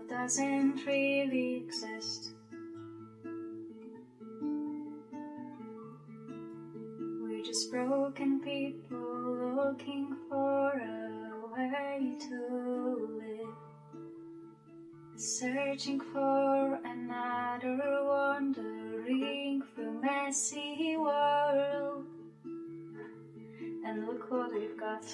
Love doesn't really exist. We're just broken people looking for a way to live. Searching for another wandering through messy world. And look what we've got.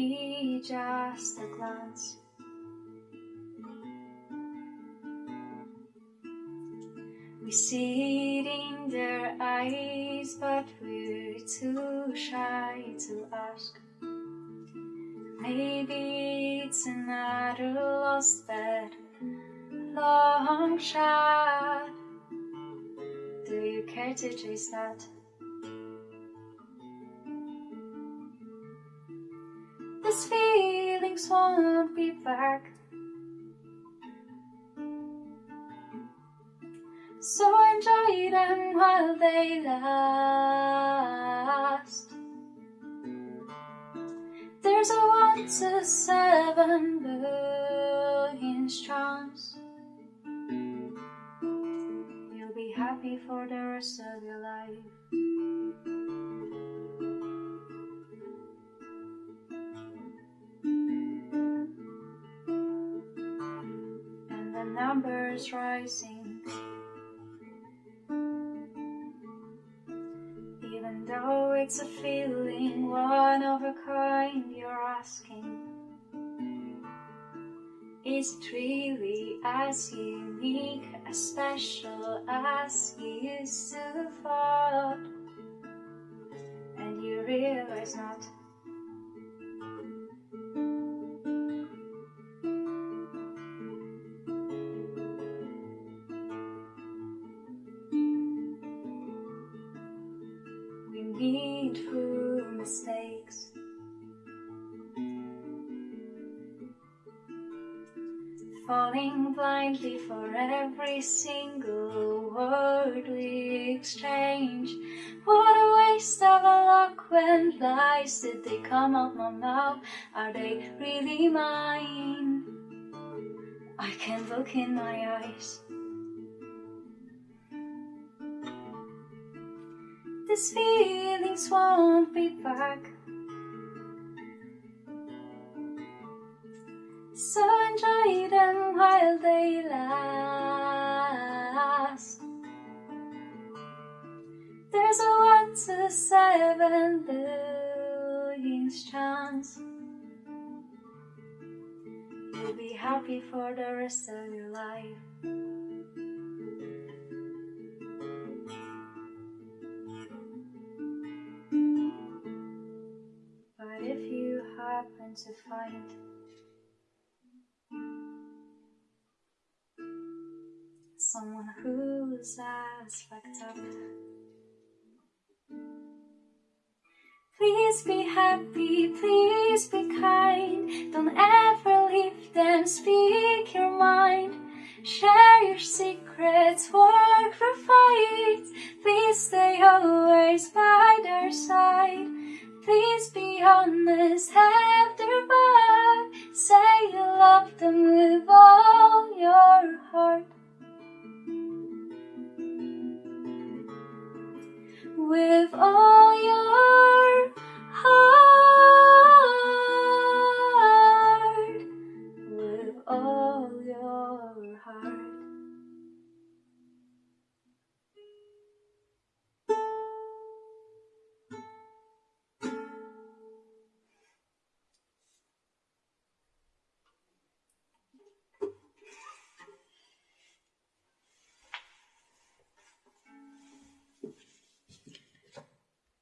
Be just a glance. We see it in their eyes, but we're too shy to ask. Maybe it's another lost bet, long shot. Do you care to chase that? Won't be back. So enjoy them while they last. There's a one to seven billion chance. You'll be happy for the rest of your life. Numbers rising. Even though it's a feeling, one of a kind, you're asking. Is it really as unique, as special as you used to thought? And you realize not. Through mistakes. Falling blindly for every single word we exchange. What a waste of a luck when lies did they come out my mouth? Are they really mine? I can't look in my eyes. These feelings won't be back. So enjoy them while they last. There's a one to seven billion chance. You'll be happy for the rest of your life. To find someone who's as fucked up, please be happy, please be kind. Don't ever leave them, speak your mind. Share your secrets, work for fights. Please stay always by their side. Please be honest, have their. Say you love them with all your heart.